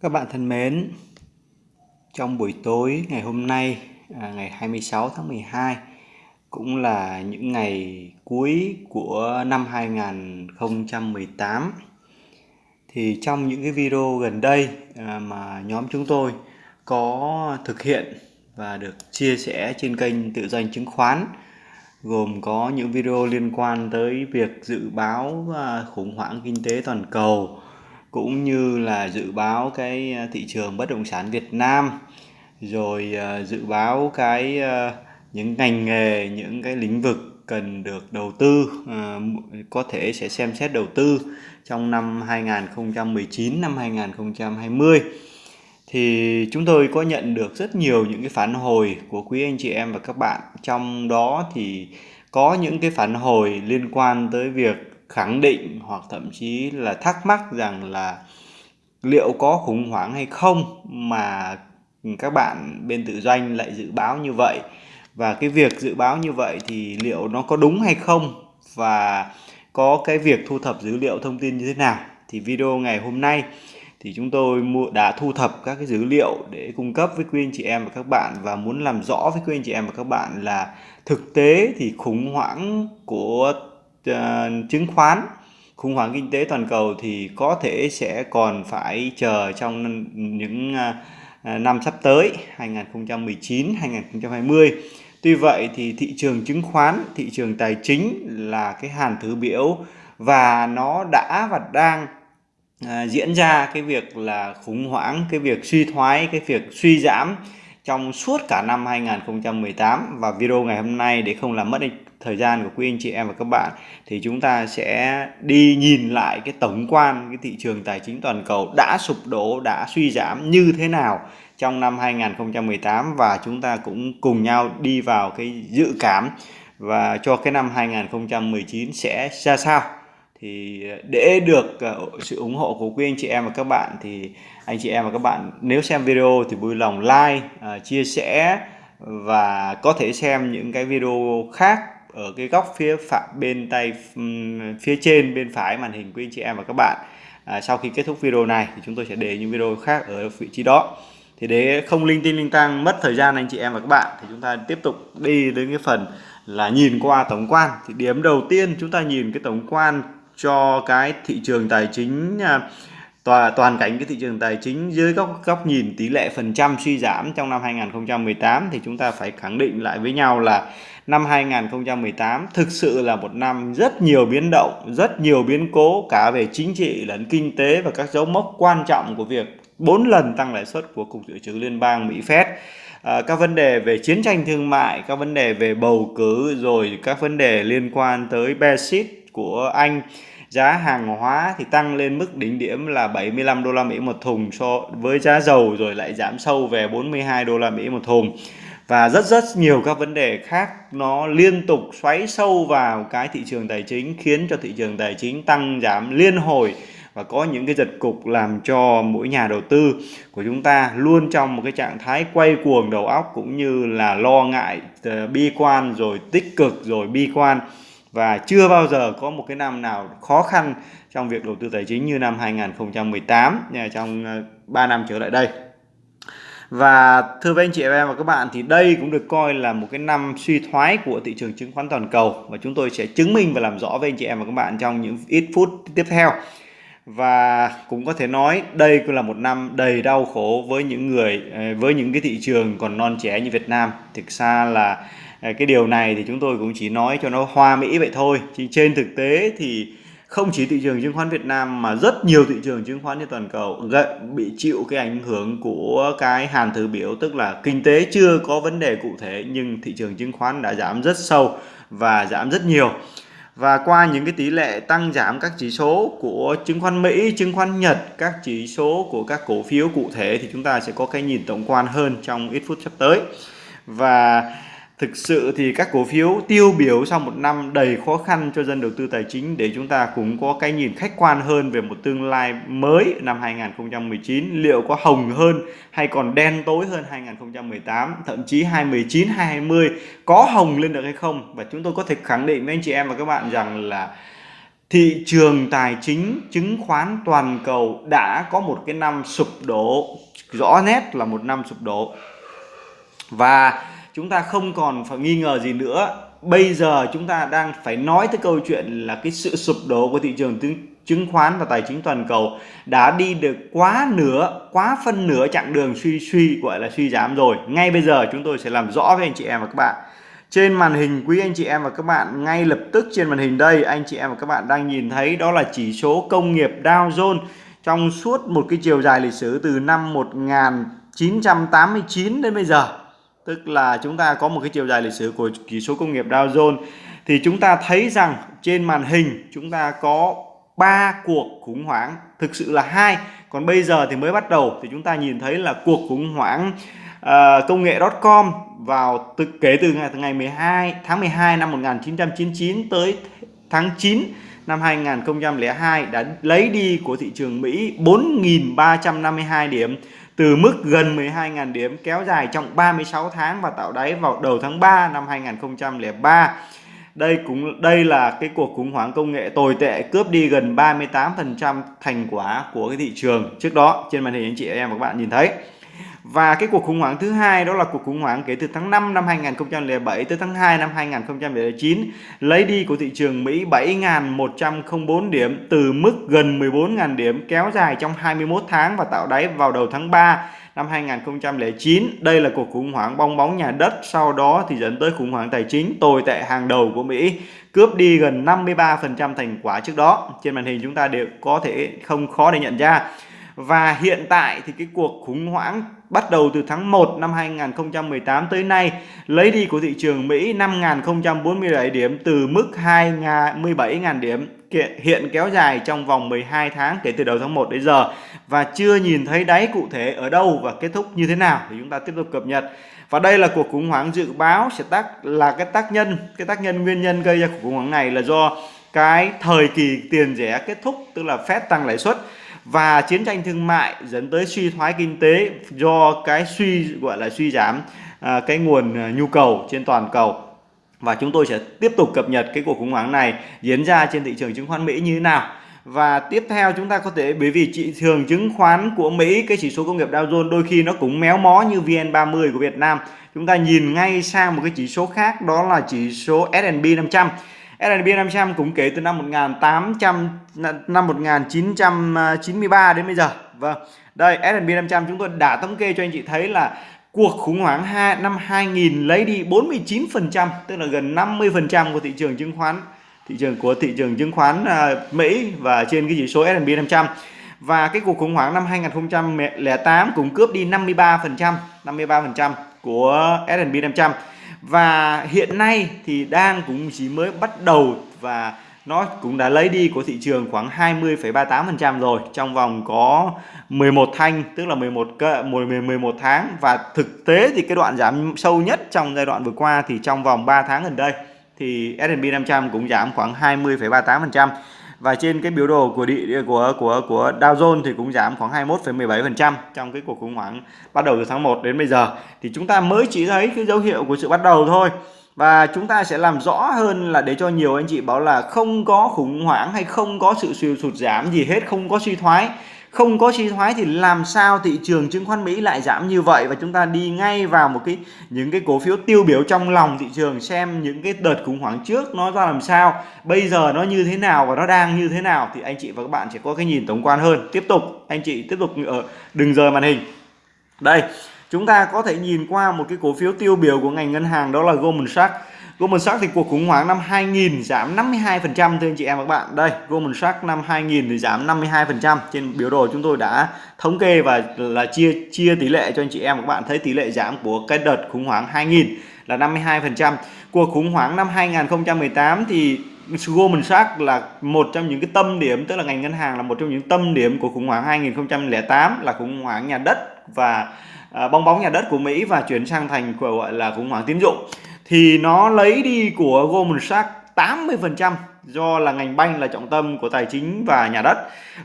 Các bạn thân mến, trong buổi tối ngày hôm nay, à, ngày 26 tháng 12, cũng là những ngày cuối của năm 2018, thì trong những cái video gần đây à, mà nhóm chúng tôi có thực hiện và được chia sẻ trên kênh tự doanh chứng khoán, gồm có những video liên quan tới việc dự báo à, khủng hoảng kinh tế toàn cầu, cũng như là dự báo cái ờ, thị trường bất động sản Việt Nam. Rồi ờ, dự báo cái ờ, những ngành nghề, những cái lĩnh vực cần được đầu tư có thể sẽ xem xét đầu tư trong năm 2019 năm 2020 thì chúng tôi có nhận được rất nhiều những cái phản hồi của quý anh chị em và các bạn. Trong đó thì có những cái phản hồi liên quan tới việc khẳng định hoặc thậm chí là thắc mắc rằng là liệu có khủng hoảng hay không mà các bạn bên tự doanh lại dự báo như vậy? Và cái việc dự báo như vậy thì liệu nó có đúng hay không? Và có cái việc thu thập dữ liệu thông tin như thế nào? Thì video ngày hôm nay thì chúng tôi đã thu thập các cái dữ liệu để cung cấp với quý anh chị em và các bạn. Và muốn làm rõ với quý anh chị em và các bạn là thực tế thì khủng hoảng của uh, chứng khoán. Khủng hoảng kinh tế toàn cầu thì có thể sẽ còn phải chờ trong những uh, năm sắp tới 2019 2020 tuy vậy thì thị trường chứng khoán thị trường tài chính là cái hàn thứ biểu và nó đã và đang à, diễn ra cái việc là khủng hoảng cái việc suy thoái cái việc suy giảm trong suốt cả năm 2018 và video ngày hôm nay để không làm mất thời gian của quý anh chị em và các bạn, thì chúng ta sẽ đi nhìn lại cái tổng quan cái thị trường tài chính toàn cầu đã sụp đổ, đã suy giảm như thế nào trong năm 2018 và chúng ta cũng cùng nhau đi vào cái dự cảm và cho cái năm 2019 sẽ ra sao. Thì để được ờ, sự ủng hộ của quý anh chị em và các bạn thì anh chị em và các bạn nếu xem video thì vui lòng like ờ, chia sẻ và có thể xem những cái video khác ở cái góc phía phải bên tay phía trên bên phải màn hình quý anh chị em và các bạn. À, sau khi kết thúc video này thì chúng tôi sẽ để những video khác ở vị trí đó. Thì để không linh tinh linh tăng mất thời gian anh chị em và các bạn thì chúng ta tiếp tục đi đến cái phần là nhìn qua tổng quan. Thì điểm đầu tiên chúng ta nhìn cái tổng quan cho cái thị trường tài chính à, toàn, toàn cảnh cái thị trường tài chính dưới góc góc nhìn tỷ lệ phần trăm suy giảm trong năm 2018 thì chúng ta phải khẳng định lại với nhau là năm 2018 thực sự là một năm rất nhiều biến động, rất nhiều biến cố cả về chính trị lẫn kinh tế và các dấu mốc quan trọng của việc 4 lần tăng lãi suất của Cục Dự trữ Liên bang Mỹ Fed. À, các vấn đề về chiến tranh thương mại, các vấn đề về bầu cử rồi các vấn đề liên quan tới Brexit của Anh giá hàng hóa thì tăng lên mức đỉnh điểm là 75 đô la Mỹ một thùng so với giá dầu rồi lại giảm sâu về 42 đô la Mỹ một thùng và rất rất nhiều các vấn đề khác nó liên tục xoáy sâu vào cái thị trường tài chính, khiến cho thị trường tài chính tăng giảm liên hồi và có những cái giật cục làm cho mỗi nhà đầu tư của chúng ta luôn trong một cái trạng thái quay cuồng đầu óc cũng như là lo ngại ờ, bi quan, rồi tích cực, rồi bi quan và chưa bao giờ có một cái năm nào khó khăn trong việc đầu tư tài chính như năm 2018 trong ờ, 3 năm trở lại đây. Và thưa với anh chị em và các bạn thì đây cũng được coi là một cái năm suy thoái của thị trường chứng khoán toàn cầu và chúng tôi sẽ chứng minh và làm rõ với anh chị em và các bạn trong những ít phút tiếp theo. Và cũng có thể nói đây cũng là một năm đầy đau khổ với những người ờ, với những cái thị trường còn non trẻ như Việt Nam. Thực ra là ờ, cái điều này thì chúng tôi cũng chỉ nói cho nó hoa mỹ vậy thôi. Chứ trên thực tế thì không chỉ thị trường chứng khoán Việt Nam mà rất nhiều thị trường chứng khoán trên toàn cầu bị chịu cái ảnh hưởng của cái hàn thứ biểu tức là kinh tế chưa có vấn đề cụ thể nhưng thị trường chứng khoán đã giảm rất sâu và giảm rất nhiều và qua những cái tỷ lệ tăng giảm các chỉ số của chứng khoán Mỹ, chứng khoán Nhật, các chỉ số của các cổ phiếu cụ thể thì chúng ta sẽ có cái nhìn tổng quan hơn trong ít phút sắp tới. Và Thực sự thì các cổ phiếu tiêu biểu sau một năm đầy khó khăn cho dân đầu tư tài chính để chúng ta cũng có cái nhìn khách quan hơn về một tương lai mới năm 2019 liệu có hồng hơn hay còn đen tối hơn 2018 thậm chí 2019 2020 có hồng lên được hay không? Và chúng tôi có thể khẳng định với anh chị em và các bạn rằng là thị trường tài chính, chứng khoán toàn cầu đã có một cái năm sụp đổ, rõ nét là một năm sụp đổ. Và chúng ta không còn phải nghi ngờ gì nữa. Bây giờ chúng ta đang phải nói tới câu chuyện là cái sự sụp đổ của thị trường chứng chứng khoán và tài chính toàn cầu đã đi được quá nửa, quá phân nửa chặng đường suy suy, gọi là suy giảm rồi. Ngay bây giờ chúng tôi sẽ làm rõ với anh chị em và các bạn. Trên màn hình, quý anh chị em và các bạn ngay lập tức trên màn hình đây, anh chị em và các bạn đang nhìn thấy đó là chỉ số công nghiệp Dow Jones trong suốt một cái chiều dài lịch sử từ năm 1989 đến bây giờ tức là chúng ta có một cái chiều dài lịch sử của chỉ số công nghiệp Dow Jones. Thì chúng ta thấy rằng trên màn hình chúng ta có ba cuộc khủng hoảng thực sự là hai. Còn bây giờ thì mới bắt đầu thì chúng ta nhìn thấy là cuộc khủng hoảng uh, công nghệ.com vào từ, kể từ ngày, từ ngày 12 tháng 12 năm 1999 tới tháng 9 năm 2002 đã lấy đi của thị trường Mỹ 4.352 điểm, từ mức gần 12.000 điểm, kéo dài trong 36 tháng và tạo đáy vào đầu tháng 3 năm 2003. Đây cũng, đây là cái cuộc khủng hoảng công nghệ tồi tệ, cướp đi gần 38% thành quả của cái thị trường trước đó trên màn hình anh chị em và các bạn nhìn thấy. Và cái cuộc khủng hoảng thứ hai đó là cuộc khủng hoảng kể từ tháng 5 năm 2007 tới tháng 2 năm 2009 lấy đi của thị trường Mỹ 7.104 điểm, từ mức gần 14.000 điểm, kéo dài trong 21 tháng và tạo đáy vào đầu tháng 3 năm 2009. Đây là cuộc khủng hoảng bong bóng nhà đất, sau đó thì dẫn tới khủng hoảng tài chính, tồi tệ hàng đầu của Mỹ, cướp đi gần 53% thành quả trước đó. Trên màn hình chúng ta đều có thể không khó để nhận ra. Và hiện tại thì cái cuộc khủng hoảng bắt đầu từ tháng 1 năm 2018 tới nay, lấy đi của thị trường Mỹ 5.047 điểm từ mức 17.000 điểm hiện kéo dài trong vòng 12 tháng kể từ đầu tháng 1 đến giờ. Và chưa nhìn thấy đáy cụ thể ở đâu và kết thúc như thế nào thì chúng ta tiếp tục cập nhật. Và đây là cuộc khủng hoảng dự báo sẽ tác, là cái tác nhân, cái tác nhân nguyên nhân gây ra cuộc khủng hoảng này là do cái thời kỳ tiền rẻ kết thúc, tức là Fed tăng lãi suất và chiến tranh thương mại dẫn tới suy thoái kinh tế do cái suy gọi là suy giảm à, cái nguồn à, nhu cầu trên toàn cầu. Và chúng tôi sẽ tiếp tục cập nhật cái cuộc khủng hoảng này diễn ra trên thị trường chứng khoán Mỹ như thế nào. Và tiếp theo chúng ta có thể bởi vì thị trường chứng khoán của Mỹ cái chỉ số công nghiệp Dow Jones đôi khi nó cũng méo mó như VN30 của Việt Nam. Chúng ta nhìn ngay sang một cái chỉ số khác đó là chỉ số S&P 500 S&P 500 cũng kể từ năm 1800 năm 1993 đến bây giờ. Vâng. Đây S&P 500 chúng tôi đã thống kê cho anh chị thấy là cuộc khủng hoảng hai, năm 2000 lấy đi 49%, tức là gần 50% của thị trường chứng khoán thị trường của thị trường chứng khoán à, Mỹ và trên cái chỉ số S&P 500. Và cái cuộc khủng hoảng năm 2008 cũng cướp đi 53%, 53% của S&P 500 và hiện nay thì đang cũng chỉ mới bắt đầu và nó cũng đã lấy đi của thị trường khoảng 20,38% rồi trong vòng có 11 thanh tức là 11 11 tháng. Và thực tế thì cái đoạn giảm sâu nhất trong giai đoạn vừa qua thì trong vòng 3 tháng gần đây thì S&P 500 cũng giảm khoảng 20,38% và trên cái biểu đồ của địa của của của Dow Jones thì cũng giảm khoảng 21,17% trong cái cuộc khủng hoảng bắt đầu từ tháng 1 đến bây giờ. Thì chúng ta mới chỉ thấy cái dấu hiệu của sự bắt đầu thôi. Và chúng ta sẽ làm rõ hơn là để cho nhiều anh chị bảo là không có khủng hoảng hay không có sự sụt giảm gì hết không có suy thoái không có suy thoái thì làm sao thị trường chứng khoán Mỹ lại giảm như vậy? Và chúng ta đi ngay vào một cái, những cái cổ phiếu tiêu biểu trong lòng thị trường xem những cái đợt khủng hoảng trước nó ra làm sao, bây giờ nó như thế nào và nó đang như thế nào thì anh chị và các bạn sẽ có cái nhìn tổng quan hơn. Tiếp tục, anh chị tiếp tục ở, đừng rời màn hình. Đây, chúng ta có thể nhìn qua một cái cổ phiếu tiêu biểu của ngành ngân hàng đó là Goldman Sachs. Goldman Sachs thì cuộc khủng hoảng năm 2000 giảm 52% thưa anh chị em và các bạn. Đây, Goldman Sachs năm 2000 thì giảm 52%. Trên biểu đồ chúng tôi đã thống kê và là chia chia tỷ lệ cho anh chị em và các bạn thấy tỷ lệ giảm của cái đợt khủng hoảng 2000 là 52%. Cuộc khủng hoảng năm 2018 thì Goldman Sachs là một trong những cái tâm điểm tức là ngành ngân hàng là một trong những tâm điểm của khủng hoảng 2008 là khủng hoảng nhà đất và à, bong bóng nhà đất của Mỹ và chuyển sang thành gọi là khủng hoảng tín dụng thì nó lấy đi của Goldman Sachs 80% do là ngành banh là trọng tâm của tài chính và nhà đất.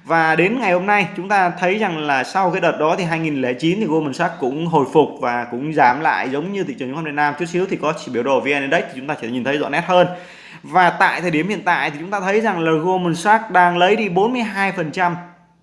Và đến ngày hôm nay, chúng ta thấy rằng là sau cái đợt đó thì 2009 thì Goldman Sachs cũng hồi phục và cũng giảm lại giống như thị trường chứng khoán Việt Nam chút xíu. Thì có chỉ biểu đồ VN Index thì chúng ta sẽ nhìn thấy rõ nét hơn. Và tại thời điểm hiện tại thì chúng ta thấy rằng là Goldman Sachs đang lấy đi 42%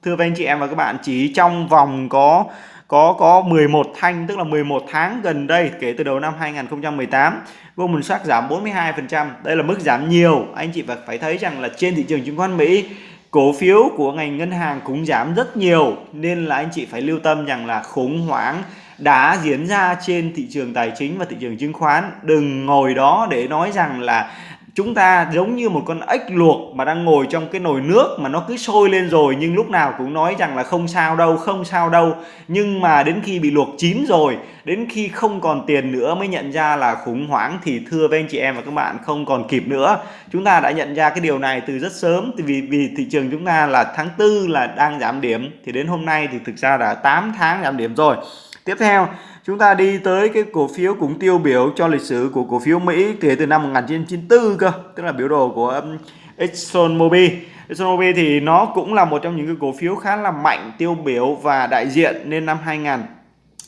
thưa các anh chị em và các bạn, chỉ trong vòng có có có 11 thanh, tức là 11 tháng gần đây, kể từ đầu năm 2018 Goldman Sachs giảm 42% đây là mức giảm nhiều. Anh chị phải thấy rằng là trên thị trường chứng khoán Mỹ, cổ phiếu của ngành ngân hàng cũng giảm rất nhiều, nên là anh chị phải lưu tâm rằng là khủng hoảng đã diễn ra trên thị trường tài chính và thị trường chứng khoán. Đừng ngồi đó để nói rằng là chúng ta giống như một con ếch luộc mà đang ngồi trong cái nồi nước mà nó cứ sôi lên rồi, nhưng lúc nào cũng nói rằng là không sao đâu, không sao đâu. Nhưng mà đến khi bị luộc chín rồi, đến khi không còn tiền nữa mới nhận ra là khủng hoảng thì thưa với anh chị em và các bạn, không còn kịp nữa. Chúng ta đã nhận ra cái điều này từ rất sớm vì vì thị trường chúng ta là tháng tư là đang giảm điểm. Thì đến hôm nay thì thực ra đã 8 tháng giảm điểm rồi. Tiếp theo chúng ta đi tới cái cổ phiếu cũng tiêu biểu cho lịch sử của cổ phiếu Mỹ kể từ năm 1994 cơ, tức là biểu đồ của ExxonMobil. Exxon Mobil Exxon Mobil thì nó cũng là một trong những cái cổ phiếu khá là mạnh, tiêu biểu và đại diện nên năm 2000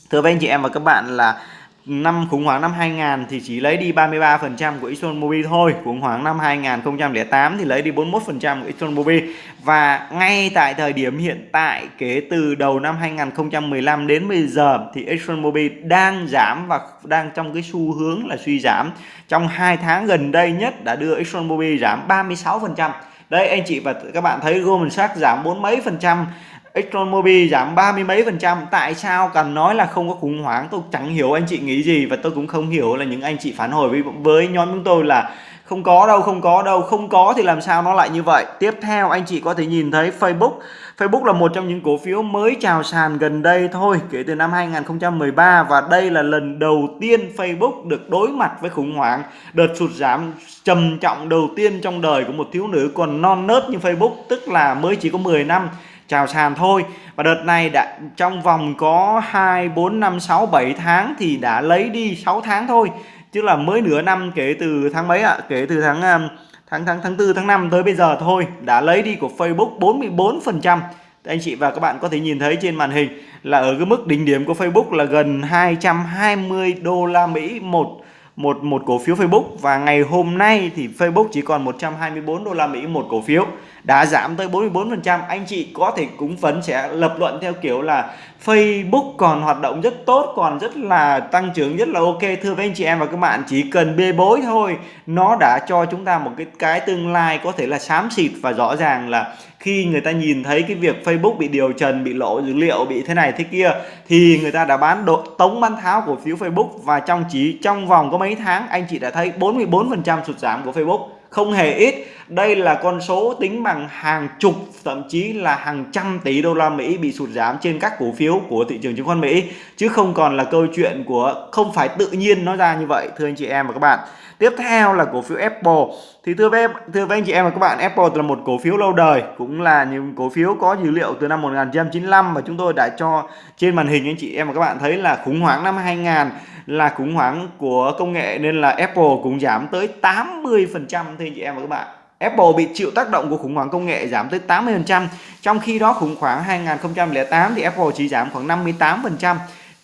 thưa với anh chị em và các bạn là năm khủng hoảng năm 2000 thì chỉ lấy đi 33% của Exxon Mobil thôi. Khủng hoảng năm 2008 thì lấy đi 41% của Exxon Mobil. Và ngay tại thời điểm hiện tại, kể từ đầu năm 2015 đến bây giờ thì Exxon Mobil đang giảm và đang trong cái xu hướng là suy giảm. Trong hai tháng gần đây nhất đã đưa Exxon Mobil giảm 36% đây, anh chị và các bạn thấy Goldman Sachs giảm bốn mấy phần trăm. ExxonMobil giảm ba mươi mấy phần trăm. Tại sao? Cần nói là không có khủng hoảng. Tôi chẳng hiểu anh chị nghĩ gì và tôi cũng không hiểu là những anh chị phản hồi với, với nhóm chúng tôi là không có đâu không có đâu. Không có thì làm sao nó lại như vậy? Tiếp theo anh chị có thể nhìn thấy Facebook. Facebook là một trong những cổ phiếu mới chào sàn gần đây thôi kể từ năm 2013 và đây là lần đầu tiên Facebook được đối mặt với khủng hoảng. Đợt sụt giảm trầm trọng đầu tiên trong đời của một thiếu nữ còn non nớt như Facebook tức là mới chỉ có 10 năm chào sàn thôi. Và đợt này đã, trong vòng có 2 4 5 6 7 tháng thì đã lấy đi 6 tháng thôi. Chứ là mới nửa năm kể từ tháng mấy ạ? À? kể từ tháng um, tháng tháng tháng 4 tháng 5 tới bây giờ thôi, đã lấy đi của Facebook 44% anh chị và các bạn có thể nhìn thấy trên màn hình là ở cái mức đỉnh điểm của Facebook là gần 220 đô la Mỹ một một một cổ phiếu Facebook. Và ngày hôm nay thì Facebook chỉ còn 124 đô la Mỹ một cổ phiếu. Đã giảm tới 44% anh chị có thể cũng phấn sẽ lập luận theo kiểu là Facebook còn hoạt động rất tốt, còn rất là tăng trưởng, rất là ok. Thưa với anh chị em và các bạn, chỉ cần bê bối thôi, nó đã cho chúng ta một cái cái tương lai có thể là xám xịt và rõ ràng là khi người ta nhìn thấy cái việc Facebook bị điều trần, bị lộ dữ liệu, bị thế này thế kia, thì người ta đã bán độ tống bán tháo cổ phiếu Facebook và trong chỉ, trong vòng có mấy tháng, anh chị đã thấy 44% sụt giảm của Facebook. Không hề ít. Đây là con số tính bằng hàng chục, thậm chí là hàng trăm tỷ đô la Mỹ bị sụt giảm trên các cổ phiếu của thị trường chứng khoán Mỹ. Chứ không còn là câu chuyện của, không phải tự nhiên nó ra như vậy, thưa anh chị em và các bạn. Tiếp theo là cổ phiếu Apple thì thưa với thưa với anh chị em và các bạn Apple là một cổ phiếu lâu đời cũng là những cổ phiếu có dữ liệu từ năm 1995 và chúng tôi đã cho trên màn hình anh chị em và các bạn thấy là khủng hoảng năm 2000 là khủng hoảng của công nghệ nên là Apple cũng giảm tới 80% thưa anh chị em và các bạn Apple bị chịu tác động của khủng hoảng công nghệ giảm tới 80%, trong khi đó khủng hoảng 2008 thì Apple chỉ giảm khoảng 58%.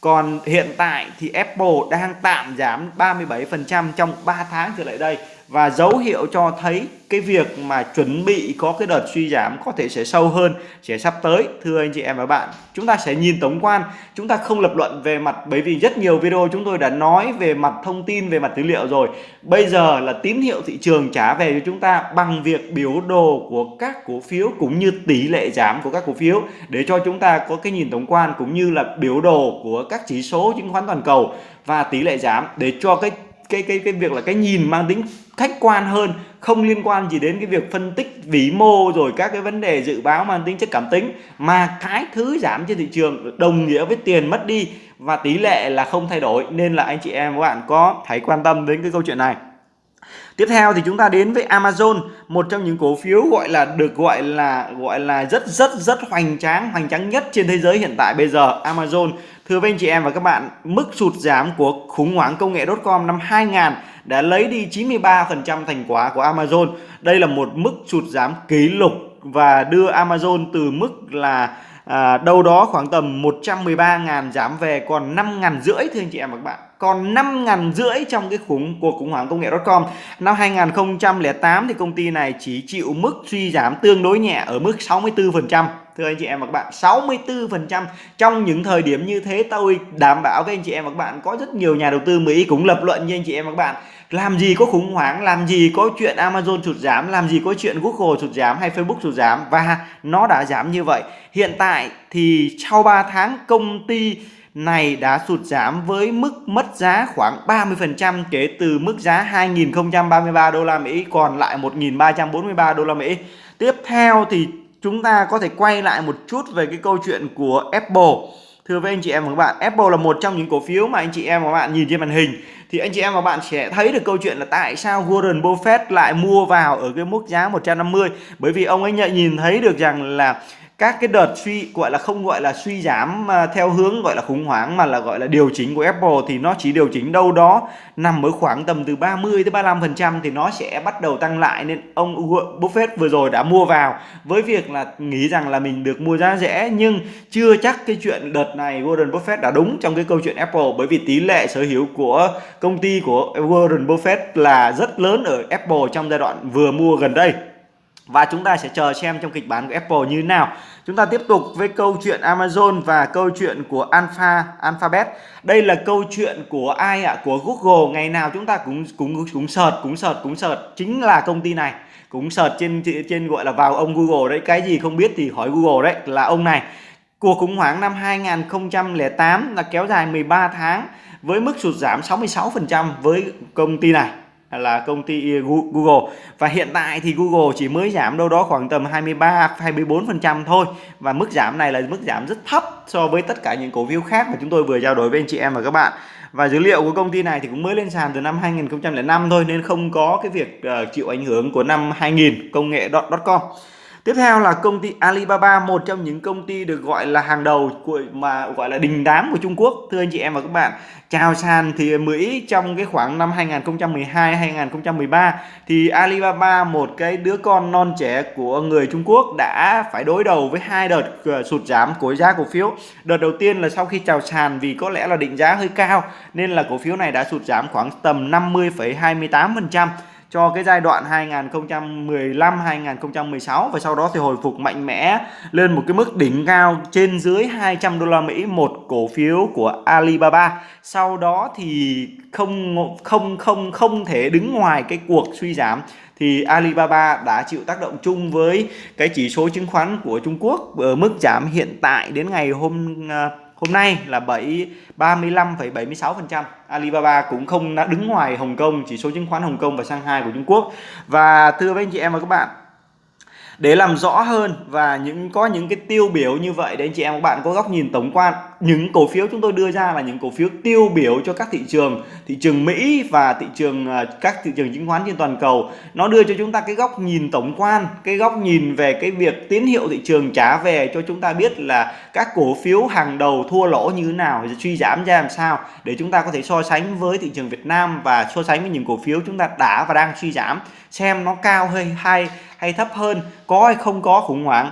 Còn hiện tại thì Apple đang tạm giảm 37% trong 3 tháng trở lại đây và dấu hiệu cho thấy cái việc mà chuẩn bị có cái đợt suy giảm có thể sẽ sâu hơn, sẽ sắp tới. Thưa anh chị em và bạn, chúng ta sẽ nhìn tổng quan, chúng ta không lập luận về mặt, bởi vì rất nhiều video chúng tôi đã nói về mặt thông tin, về mặt dữ liệu rồi. Bây giờ là tín hiệu thị trường trả về cho chúng ta bằng việc biểu đồ của các cổ phiếu cũng như tỷ lệ giảm của các cổ phiếu để cho chúng ta có cái nhìn tổng quan cũng như là biểu đồ của các chỉ số chứng khoán toàn cầu và tỷ lệ giảm để cho cái cái cái cái việc là cái nhìn mang tính khách quan hơn không liên quan gì đến cái việc phân tích vĩ mô rồi các cái vấn đề dự báo mang tính chất cảm tính mà cái thứ giảm trên thị trường đồng nghĩa với tiền mất đi và tỷ lệ là không thay đổi nên là anh chị em các bạn có hãy quan tâm đến cái câu chuyện này Tiếp theo thì chúng ta đến với Amazon, một trong những cổ phiếu gọi là được gọi là gọi là rất rất rất hoành tráng, hoành tráng nhất trên thế giới hiện tại bây giờ. Amazon, thưa với anh chị em và các bạn, mức sụt giảm của khủng hoảng công nghệ.com năm 2000 đã lấy đi 93% thành quả của Amazon. Đây là một mức sụt giảm kỷ lục và đưa Amazon từ mức là à, đâu đó khoảng tầm 113.000 giảm về còn 5.000 rưỡi thưa anh chị em và các bạn còn 5.000 rưỡi trong cái khủng cuộc khủng hoảng công nghệ.com năm 2008 thì công ty này chỉ chịu mức suy giảm tương đối nhẹ ở mức 64% thưa anh chị em và các bạn 64% trong những thời điểm như thế tôi đảm bảo với anh chị em và các bạn, có rất nhiều nhà đầu tư Mỹ cũng lập luận như anh chị em và các bạn làm gì có khủng hoảng, làm gì có chuyện Amazon sụt giảm, làm gì có chuyện Google sụt giảm hay Facebook sụt giảm, và nó đã giảm như vậy hiện tại thì sau 3 tháng công ty này đã sụt giảm với mức mất giá khoảng 30% kể từ mức giá 2.033 đô la Mỹ, còn lại 1.343 đô la Mỹ. Tiếp theo thì chúng ta có thể quay lại một chút về cái câu chuyện của Apple. Thưa với anh chị em và các bạn, Apple là một trong những cổ phiếu mà anh chị em và các bạn nhìn trên màn hình thì anh chị em và bạn sẽ thấy được câu chuyện là tại sao Warren Buffett lại mua vào ở cái mức giá 150 bởi vì ông ấy nhận nhìn thấy được rằng là các cái đợt suy, gọi là không gọi là suy giảm à, theo hướng gọi là khủng hoảng mà là gọi là điều chỉnh của Apple thì nó chỉ điều chỉnh đâu đó nằm ở khoảng tầm từ 30 tới 35 phần trăm thì nó sẽ bắt đầu tăng lại. Nên ông Buffett vừa rồi đã mua vào với việc là nghĩ rằng là mình được mua giá rẻ, nhưng chưa chắc cái chuyện đợt này Warren Buffett đã đúng trong cái câu chuyện Apple, bởi vì tỷ lệ sở hữu của công ty của Warren Buffett là rất lớn ở Apple trong giai đoạn vừa mua gần đây và chúng ta sẽ chờ xem trong kịch bản của Apple như thế nào. Chúng ta tiếp tục với câu chuyện Amazon và câu chuyện của Alpha Alphabet. Đây là câu chuyện của ai ạ? Của Google. Ngày nào chúng ta cũng cũng cũng sợt, cũng sợt cũng sợt chính là công ty này. Cũng sợt trên trên gọi là vào ông Google đấy, cái gì không biết thì hỏi Google đấy, là ông này. Cuộc khủng hoảng năm 2008 là kéo dài 13 tháng với mức sụt giảm 66% với công ty này là công ty Google. Và hiện tại thì Google chỉ mới giảm đâu đó khoảng tầm 23 24% thôi. Và mức giảm này là mức giảm rất thấp so với tất cả những cổ phiếu khác mà chúng tôi vừa trao đổi với anh chị em và các bạn. Và dữ liệu của công ty này thì cũng mới lên sàn từ năm 2005 thôi, nên không có cái việc ờ, chịu ảnh hưởng của năm 2000 công nghệ.com Tiếp theo là công ty Alibaba, một trong những công ty được gọi là hàng đầu của mà gọi là đình đám của Trung Quốc. Thưa anh chị em và các bạn, chào sàn thì Mỹ trong cái khoảng năm 2012 2013 thì Alibaba một cái đứa con non trẻ của người Trung Quốc đã phải đối đầu với hai đợt ờ, sụt giảm của giá cổ phiếu. Đợt đầu tiên là sau khi chào sàn vì có lẽ là định giá hơi cao nên là cổ phiếu này đã sụt giảm khoảng tầm 50,28% cho cái giai đoạn 2015 2016 và sau đó thì hồi phục mạnh mẽ lên một cái mức đỉnh cao trên dưới 200 đô la Mỹ một cổ phiếu của Alibaba. Sau đó thì không không không không thể đứng ngoài cái cuộc suy giảm thì Alibaba đã chịu tác động chung với cái chỉ số chứng khoán của Trung Quốc ở mức giảm hiện tại đến ngày hôm uh, hôm nay là 7 35,76%. Alibaba cũng không đã đứng ngoài Hồng Kông, chỉ số chứng khoán Hồng Kông và Shanghai của Trung Quốc. Và thưa với anh chị em và các bạn, để làm rõ hơn và những có những cái tiêu biểu như vậy để anh chị em các bạn có góc nhìn tổng quan những cổ phiếu chúng tôi đưa ra là những cổ phiếu tiêu biểu cho các thị trường thị trường Mỹ và thị trường à, các thị trường chứng khoán trên toàn cầu. Nó đưa cho chúng ta cái góc nhìn tổng quan, cái góc nhìn về cái việc tín hiệu thị trường trả về cho chúng ta biết là các cổ phiếu hàng đầu thua lỗ như thế nào suy giảm ra làm sao để chúng ta có thể so sánh với thị trường Việt Nam và so sánh với những cổ phiếu chúng ta đã và đang suy giảm, xem nó cao hay hay hay thấp hơn, có hay không có khủng hoảng.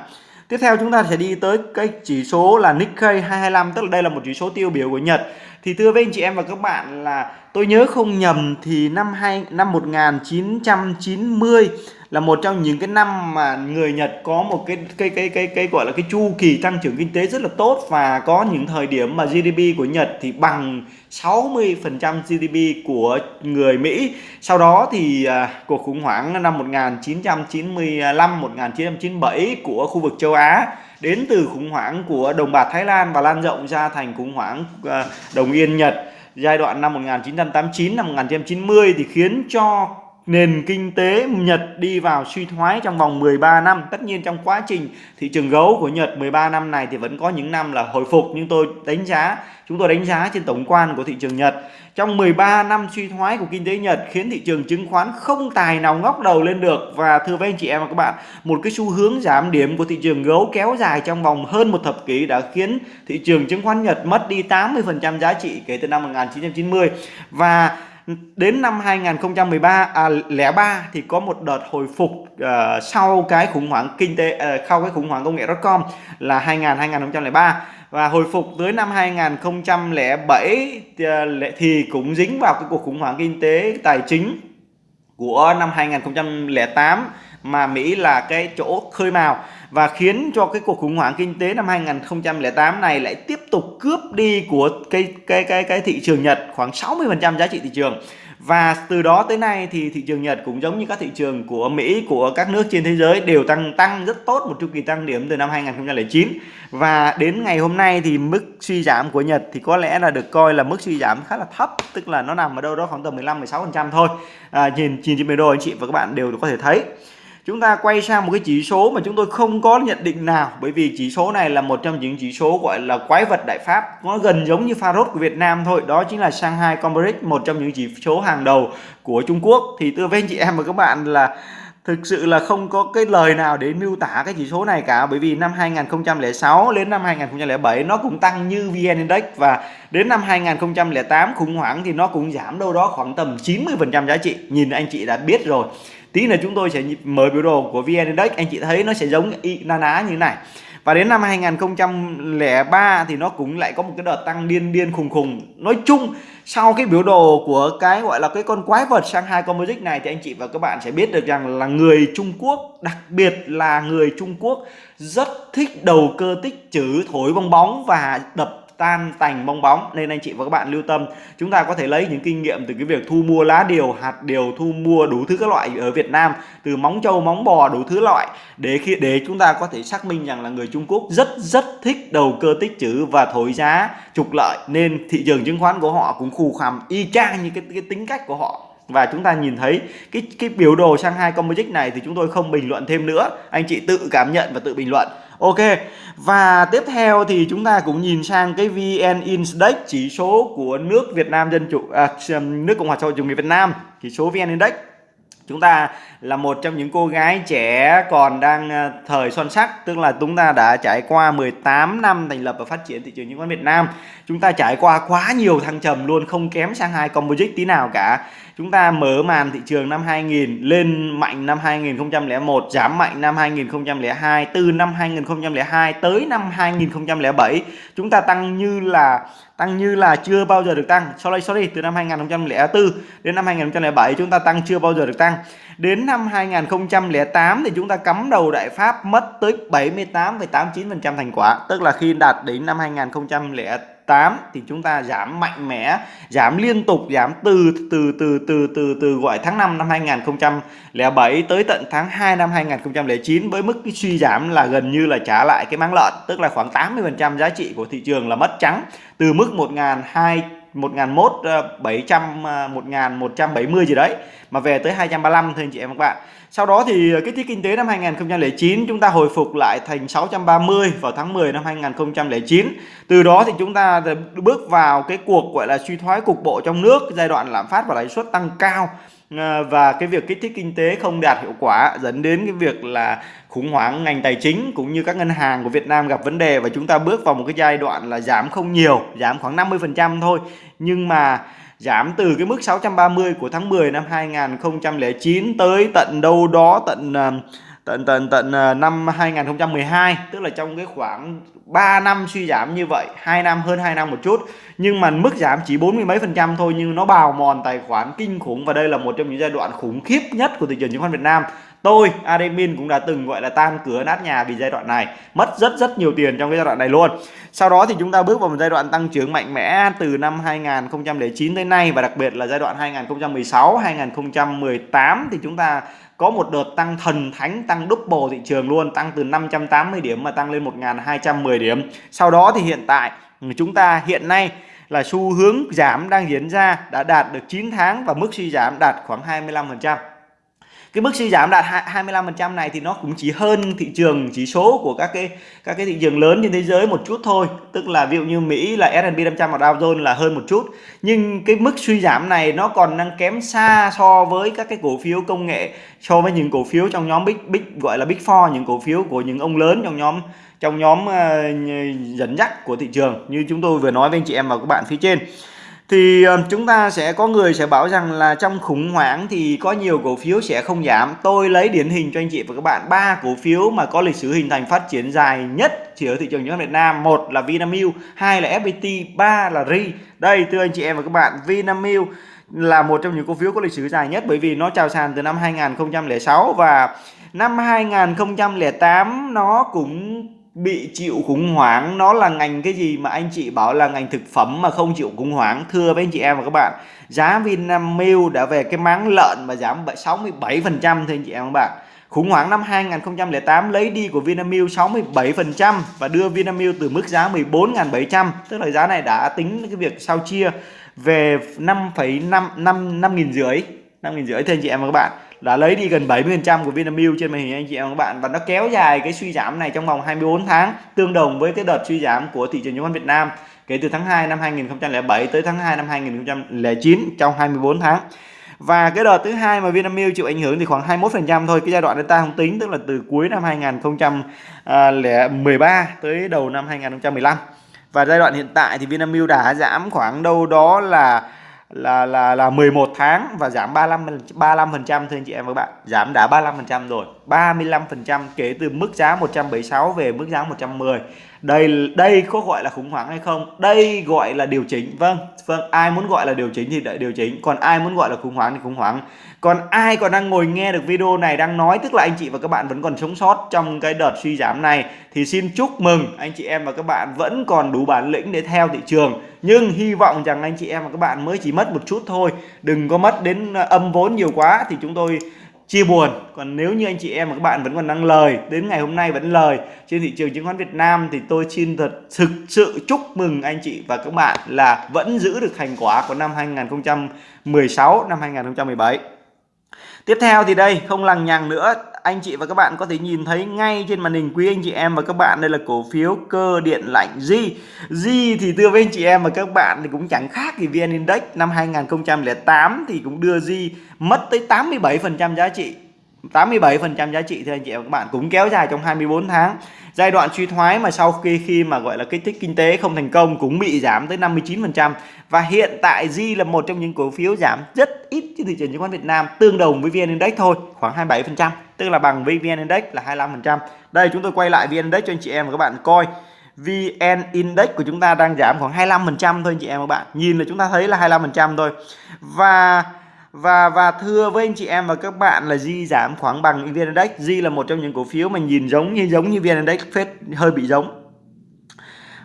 Tiếp theo chúng ta sẽ đi tới cái chỉ số là Nikkei 225 tức là đây là một chỉ số tiêu biểu của Nhật. Thì thưa với anh chị em và các bạn là tôi nhớ không nhầm thì năm hai năm 1990 là một trong những cái năm mà người Nhật có một cái cái cái cái cái gọi là cái chu kỳ tăng trưởng kinh tế rất là tốt và có những thời điểm mà GDP của Nhật thì bằng 60% GDP của người Mỹ. Sau đó thì à, cuộc khủng hoảng năm 1995 1997 của khu vực châu Á đến từ khủng hoảng của đồng bạc Thái Lan và lan rộng ra thành khủng hoảng ờ, đồng yên Nhật. Giai đoạn năm 1989 năm 1990 thì khiến cho nền kinh tế Nhật đi vào suy thoái trong vòng 13 năm. Tất nhiên trong quá trình thị trường gấu của Nhật 13 năm này thì vẫn có những năm là hồi phục nhưng tôi đánh giá, chúng tôi đánh giá trên tổng quan của thị trường Nhật. Trong 13 năm suy thoái của kinh tế Nhật khiến thị trường chứng khoán không tài nào ngóc đầu lên được và thưa với anh chị em và các bạn, một cái xu hướng giảm điểm của thị trường gấu kéo dài trong vòng hơn một thập kỷ đã khiến thị trường chứng khoán Nhật mất đi 80% giá trị kể từ năm 1990 và đến năm 2013 à, 03 thì có một đợt hồi phục uh, sau cái khủng hoảng kinh tế uh, sau cái khủng hoảng công nghệ .com là 2000 2003 và hồi phục tới năm 2007 thì, uh, thì cũng dính vào cái cuộc khủng hoảng kinh tế tài chính của năm 2008 mà Mỹ là cái chỗ khơi mào và khiến cho cái cuộc khủng hoảng kinh tế năm 2008 này lại tiếp tục cướp đi của cái cái cái cái thị trường Nhật khoảng 60% giá trị thị trường. Và từ đó tới nay thì thị trường Nhật cũng giống như các thị trường của Mỹ, của các nước trên thế giới đều tăng tăng rất tốt một chu kỳ tăng điểm từ năm 2009. Và đến ngày hôm nay thì mức suy giảm của Nhật thì có lẽ là được coi là mức suy giảm khá là thấp, tức là nó nằm ở đâu đó khoảng tầm 15 16% thôi. À, nhìn nhìn trên biểu đồ anh chị và các bạn đều có thể thấy chúng ta quay sang một cái chỉ số mà chúng tôi không có nhận định nào, bởi vì chỉ số này là một trong những chỉ số gọi là quái vật đại pháp. Nó gần giống như Farod của Việt Nam thôi, đó chính là Shanghai Composite một trong những chỉ số hàng đầu của Trung Quốc. Thì tôi với anh chị em và các bạn là thực sự là không có cái lời nào để miêu tả cái chỉ số này cả, bởi vì năm 2006 đến năm 2007 nó cũng tăng như VN Index và đến năm 2008 khủng hoảng thì nó cũng giảm đâu đó khoảng tầm 90% giá trị. Nhìn anh chị đã biết rồi tí là chúng tôi sẽ mời biểu đồ của VN Index. Anh chị thấy nó sẽ giống y na ná như thế này. Và đến năm 2003 thì nó cũng lại có một cái đợt tăng điên điên khùng khùng. Nói chung, sau cái biểu đồ của cái gọi là cái con quái vật Shanghai Composite này thì anh chị và các bạn sẽ biết được rằng là người Trung Quốc, đặc biệt là người Trung Quốc, rất thích đầu cơ tích trữ thổi bong bóng và đập tan tành bong bóng. Nên anh chị và các bạn lưu tâm chúng ta có thể lấy những kinh nghiệm từ cái việc thu mua lá điều hạt điều thu mua đủ thứ các loại ở Việt Nam từ móng trâu móng bò đủ thứ loại để khi để chúng ta có thể xác minh rằng là người Trung Quốc rất rất thích đầu cơ tích trữ và thổi giá trục lợi. Nên thị trường chứng khoán của họ cũng khù khằm y chang như cái, cái tính cách của họ và chúng ta nhìn thấy cái cái biểu đồ sang hai Composite này thì chúng tôi không bình luận thêm nữa. Anh chị tự cảm nhận và tự bình luận. Ok. Và tiếp theo thì chúng ta cũng nhìn sang cái VN Index chỉ số của nước Việt Nam Dân Chủ à, nước Cộng hòa xã hội chủ nghĩa Việt Nam chỉ số VN Index chúng ta là một trong những cô gái trẻ còn đang ờ, thời son sắc, tức là chúng ta đã trải qua 18 năm thành lập và phát triển thị trường chứng khoán Việt Nam. Chúng ta trải qua quá nhiều thăng trầm luôn, không kém sang hai composite tí nào cả. Chúng ta mở màn thị trường năm 2000 lên mạnh năm 2001 giảm mạnh năm 2002 từ năm 2002 tới năm 2007 chúng ta tăng như là tăng như là chưa bao giờ được tăng. Sorry sorry, từ năm 2004 đến năm 2007 chúng ta tăng chưa bao giờ được tăng đến năm 2008 thì chúng ta cắm đầu đại pháp mất tới 78,89% thành quả. Tức là khi đạt đến năm 2008 thì chúng ta giảm mạnh mẽ giảm liên tục giảm từ từ từ từ từ từ gọi tháng 5 năm 2007 tới tận tháng 2 năm 2009 với mức suy giảm là gần như là trả lại cái máng lợn. Tức là khoảng 80% giá trị của thị trường là mất trắng. Từ mức 1.200 1001 700 1170 gì đấy mà về tới 235 thôi anh chị em các bạn. Sau đó thì cái tiết kinh tế năm 2009 chúng ta hồi phục lại thành 630 vào tháng 10 năm 2009. Từ đó thì chúng ta bước vào cái cuộc gọi là suy thoái cục bộ trong nước, giai đoạn lạm phát và lãi suất tăng cao Ờ, và cái việc kích thích kinh tế không đạt hiệu quả dẫn đến cái việc là khủng hoảng ngành tài chính cũng như các ngân hàng của Việt Nam gặp vấn đề và chúng ta bước vào một cái giai đoạn là giảm không nhiều, giảm khoảng 50% thôi. Nhưng mà giảm từ cái mức 630 của tháng 10 năm 2009 tới tận đâu đó tận ờ, tận tận tận ờ, năm 2012 tức là trong cái khoảng 3 năm suy giảm như vậy 2 năm, hơn 2 năm một chút. Nhưng mà mức giảm chỉ 40 mấy phần trăm thôi, nhưng nó bào mòn tài khoản kinh khủng. Và đây là một trong những giai đoạn khủng khiếp nhất của thị trường chứng khoán Việt Nam tôi, admin cũng đã từng, gọi là, tan cửa nát nhà vì giai đoạn này. Mất rất rất nhiều tiền trong cái giai đoạn này luôn. Sau đó thì chúng ta bước vào một giai đoạn tăng trưởng mạnh mẽ từ năm 2009 tới nay và đặc biệt là giai đoạn 2016 2018 thì chúng ta có một đợt tăng thần thánh, tăng double thị trường luôn, tăng từ 580 điểm mà tăng lên 1210 điểm. Sau đó thì hiện tại, chúng ta hiện nay là xu hướng giảm đang diễn ra đã đạt được 9 tháng và mức suy giảm đạt khoảng 25% cái mức suy giảm đạt 25% này thì nó cũng chỉ hơn thị trường chỉ số của các cái các cái thị trường lớn trên thế giới một chút thôi. Tức là ví dụ như Mỹ là S&P 500 và Dow Jones là hơn một chút. Nhưng cái mức suy giảm này nó còn đang kém xa so với các cái cổ phiếu công nghệ so với những cổ phiếu trong nhóm big big gọi là big four những cổ phiếu của những ông lớn trong nhóm trong nhóm uh, dẫn dắt của thị trường. Như chúng tôi vừa nói với anh chị em và các bạn phía trên thì ờ, chúng ta sẽ, có người sẽ bảo rằng là trong khủng hoảng thì có nhiều cổ phiếu sẽ không giảm. Tôi lấy điển hình cho anh chị và các bạn. Ba cổ phiếu mà có lịch sử hình thành phát triển dài nhất chỉ ở thị trường chứng khoán Việt Nam. Một là Vinamilk, hai là FPT ba là RI đây, thưa anh chị em và các bạn, Vinamilk là một trong những cổ phiếu có lịch sử dài nhất bởi vì nó chào sàn từ năm 2006 và năm 2008 nó cũng bị chịu khủng hoảng nó là ngành cái gì mà anh chị bảo là ngành thực phẩm mà không chịu khủng hoảng? Thưa với anh chị em và các bạn giá Vinamilk đã về cái máng lợn mà giảm 67 phần trăm thưa anh chị em và các bạn. Khủng hoảng năm 2008 lấy đi của Vinamilk 67 phần trăm và đưa Vinamilk từ mức giá 14.700 tức là giá này đã tính cái việc sao chia về 5,5 5 5 nghìn rưỡi. 5 nghìn rưỡi. Thưa anh chị em và các bạn, đã lấy đi gần 70% của Vinamilk trên màn hình anh chị em các bạn và nó kéo dài cái suy giảm này trong vòng 24 tháng, tương đồng với cái đợt suy giảm của thị trường chứng khoán Việt Nam kể từ tháng 2 năm 2007 tới tháng 2 năm 2009 trong 24 tháng. Và cái đợt thứ hai mà Vinamilk chịu ảnh hưởng thì khoảng 21% thôi, cái giai đoạn này ta không tính, tức là từ cuối năm 2013 tới đầu năm 2015 và giai đoạn hiện tại thì Vinamilk đã giảm khoảng đâu đó là là là là 11 tháng và giảm 35 35% thưa anh chị em và các bạn. Giảm đã 35% rồi. 35% kể từ mức giá 176 về mức giá 110 đây đây có gọi là khủng hoảng hay không? Đây gọi là điều chỉnh. Vâng vâng. Ai muốn gọi là điều chỉnh thì đợi điều chỉnh. Còn ai muốn gọi là khủng hoảng thì khủng hoảng còn ai còn đang ngồi nghe được video này, đang nói, tức là anh chị và các bạn vẫn còn sống sót trong cái đợt suy giảm này, thì xin chúc mừng anh chị em và các bạn vẫn còn đủ bản lĩnh để theo thị trường. Nhưng hy vọng rằng anh chị em và các bạn mới chỉ mất một chút thôi, đừng có mất đến ờ, âm vốn nhiều quá thì chúng tôi chia buồn. Còn nếu như anh chị em và các bạn vẫn còn đang lời, đến ngày hôm nay vẫn lời trên thị trường chứng khoán Việt Nam thì tôi xin thật thực sự chúc mừng anh chị và các bạn là vẫn giữ được thành quả của năm 2016 năm 2017 Tiếp theo thì đây, không lằng nhằng nữa. Anh chị và các bạn có thể nhìn thấy ngay trên màn hình quý anh chị em và các bạn. Đây là cổ phiếu cơ điện lạnh G. G thì đưa với anh chị em và các bạn thì cũng chẳng khác gì VN Index. Năm 2008 thì cũng đưa G mất tới 87% giá trị. 87% giá trị thì anh chị và các bạn cũng kéo dài trong 24 tháng. Giai đoạn suy thoái mà sau khi khi mà, gọi là, kích thích kinh tế không thành công cũng bị giảm tới 59% và hiện tại Di là một trong những cổ phiếu giảm rất ít trên thị trường chứng khoán Việt Nam, tương đồng với VN Index thôi, khoảng 27% tức là bằng với VN Index là 25% đây, chúng tôi quay lại VN Index cho anh chị em và các bạn coi. VN Index của chúng ta đang giảm khoảng 25% thôi anh chị em và các bạn. Nhìn là chúng ta thấy là 25% thôi. Và và và thưa với anh chị em và các bạn là Di giảm khoảng bằng VN Index Di là một trong những cổ phiếu mà nhìn giống như giống như VN Index phết, hơi bị giống.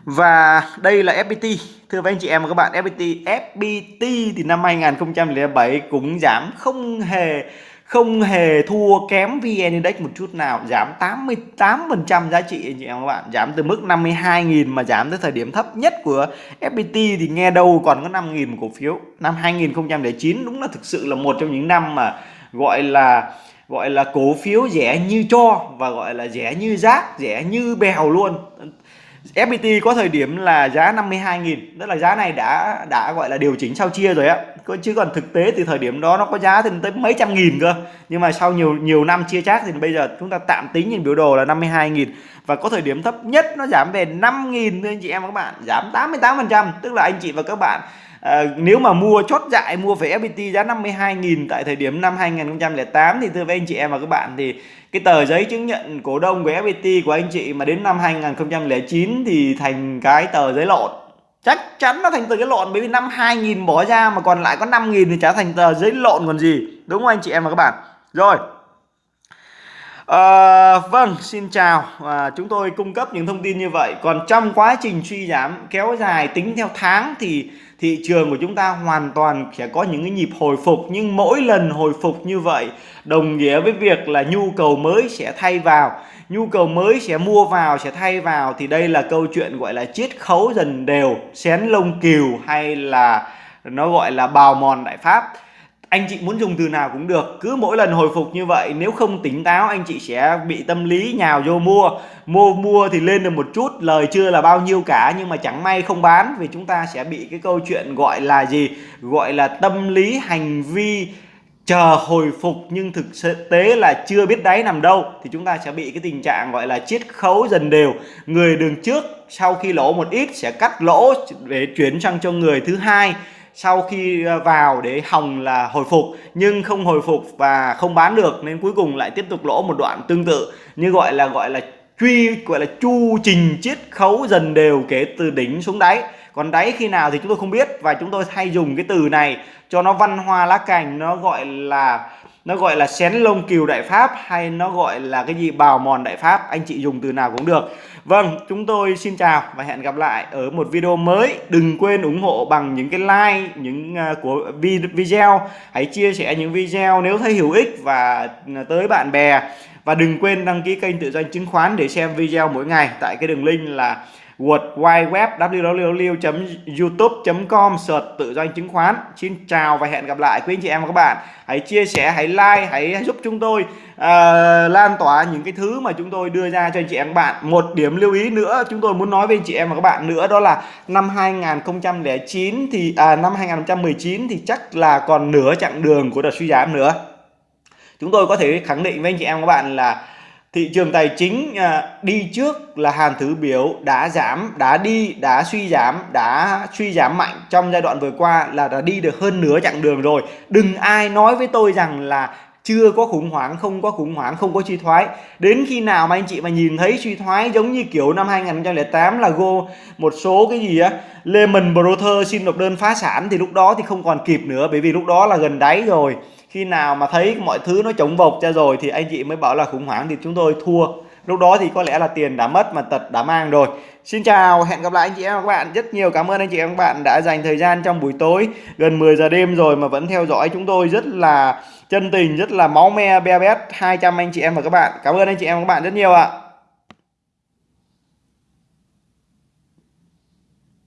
Và đây là FPT thưa với anh chị em và các bạn FPT FPT thì năm 2007 cũng giảm không hề không hề thua kém VN Index một chút nào, giảm 88% giá trị, anh chị em các bạn. Giảm từ mức 52.000 mà giảm tới thời điểm thấp nhất của FPT thì nghe đâu còn có 5.000 cổ phiếu. Năm 2009 đúng là thực sự là một trong những năm mà gọi là gọi là cổ phiếu rẻ như cho và gọi là rẻ như rác, rẻ như bèo luôn. FPT có thời điểm là giá 52.000 tức là giá này đã đã gọi là điều chỉnh sau chia rồi á. Chứ còn thực tế thì thời điểm đó nó có giá thì tới mấy trăm nghìn cơ. Nhưng mà sau nhiều nhiều năm chia chác thì bây giờ chúng ta tạm tính nhìn biểu đồ là 52.000 và có thời điểm thấp nhất nó giảm về 5.000 thôi anh chị em và các bạn giảm 88% tức là anh chị và các bạn À, nếu mà mua chốt dại mua về FPT giá 52.000 tại thời điểm năm 2008 thì thưa với anh chị em và các bạn thì cái tờ giấy chứng nhận cổ đông của FPT của anh chị mà đến năm 2009 thì thành cái tờ giấy lộn chắc chắn nó thành tờ giấy lộn bởi vì năm 2000 bỏ ra mà còn lại có 5000 thì trả thành tờ giấy lộn còn gì đúng không anh chị em và các bạn rồi À, vâng, xin chào. À, chúng tôi cung cấp những thông tin như vậy. Còn trong quá trình suy giảm kéo dài tính theo tháng thì thị trường của chúng ta hoàn toàn sẽ có những cái nhịp hồi phục, nhưng mỗi lần hồi phục như vậy, đồng nghĩa với việc là nhu cầu mới sẽ thay vào. Nhu cầu mới sẽ mua vào, sẽ thay vào, thì đây là câu chuyện gọi là chiết khấu dần đều, xén lông kiều hay là nó gọi là bào mòn đại pháp anh chị muốn dùng từ nào cũng được, cứ mỗi lần hồi phục như vậy, nếu không tỉnh táo, anh chị sẽ bị tâm lý nhào vô mua. Mua mua thì lên được một chút, lời chưa là bao nhiêu cả, nhưng mà chẳng may không bán, vì chúng ta sẽ bị cái câu chuyện gọi là gì? Gọi là tâm lý hành vi chờ hồi phục, nhưng thực tế là chưa biết đáy nằm đâu, thì chúng ta sẽ bị cái tình trạng gọi là chiết khấu dần đều. Người đường trước sau khi lỗ một ít sẽ cắt lỗ, để chuyển sang cho người thứ hai sau khi ờ, vào để hòng là hồi phục, nhưng không hồi phục và không bán được, nên cuối cùng lại tiếp tục lỗ một đoạn tương tự. Như gọi là gọi là truy, gọi là chu trình chiết khấu dần đều kể từ đỉnh xuống đáy. Còn đáy khi nào thì chúng tôi không biết và chúng tôi hay dùng cái từ này cho nó văn hoa lá cành, nó gọi là nó gọi là xén lông cừu đại pháp hay nó gọi là cái gì? Bào mòn đại pháp. Anh chị dùng từ nào cũng được. Vâng chúng tôi xin chào và hẹn gặp lại ở một video mới. Đừng quên ủng hộ bằng những cái like những uh, của video. Hãy chia sẻ những video nếu thấy hữu ích và à, tới bạn bè. Và đừng quên đăng ký kênh tự doanh chứng khoán để xem video mỗi ngày tại cái đường link là World Wide Web www.youtube.com search tự doanh chứng khoán. Xin chào và hẹn gặp lại quý anh chị em và các bạn. Hãy chia sẻ, hãy like, hãy giúp chúng tôi uh, lan tỏa những cái thứ mà chúng tôi đưa ra cho anh chị em và các bạn. Một điểm lưu ý nữa chúng tôi muốn nói với anh chị em và các bạn nữa đó là năm 2009 thì à, năm 2019 thì chắc là còn nửa chặng đường của đợt suy giảm nữa. Chúng tôi có thể khẳng định với anh chị em và các bạn là thị trường tài chính à, đi trước là hàn thứ biểu đã giảm đã đi đã suy giảm đã suy giảm mạnh trong giai đoạn vừa qua là đã đi được hơn nửa chặng đường rồi. Đừng ai nói với tôi rằng là chưa có khủng hoảng không có khủng hoảng không có suy thoái. Đến khi nào mà anh chị mà nhìn thấy suy thoái giống như kiểu năm 2008 là go một số cái gì á Lehman Brothers xin nộp đơn phá sản thì lúc đó thì không còn kịp nữa bởi vì lúc đó là gần đáy rồi khi nào mà thấy mọi thứ nó chống vộc ra rồi thì anh chị mới bảo là khủng hoảng thì chúng tôi thua. Lúc đó thì có lẽ là tiền đã mất mà tật đã mang rồi. Xin chào, hẹn gặp lại anh chị em và các bạn. Rất nhiều cảm ơn anh chị em và các bạn đã dành thời gian trong buổi tối gần 10 giờ đêm rồi mà vẫn theo dõi chúng tôi rất là chân tình, rất là máu me, be bét 200 anh chị em và các bạn. Cảm ơn anh chị em và các bạn rất nhiều ạ.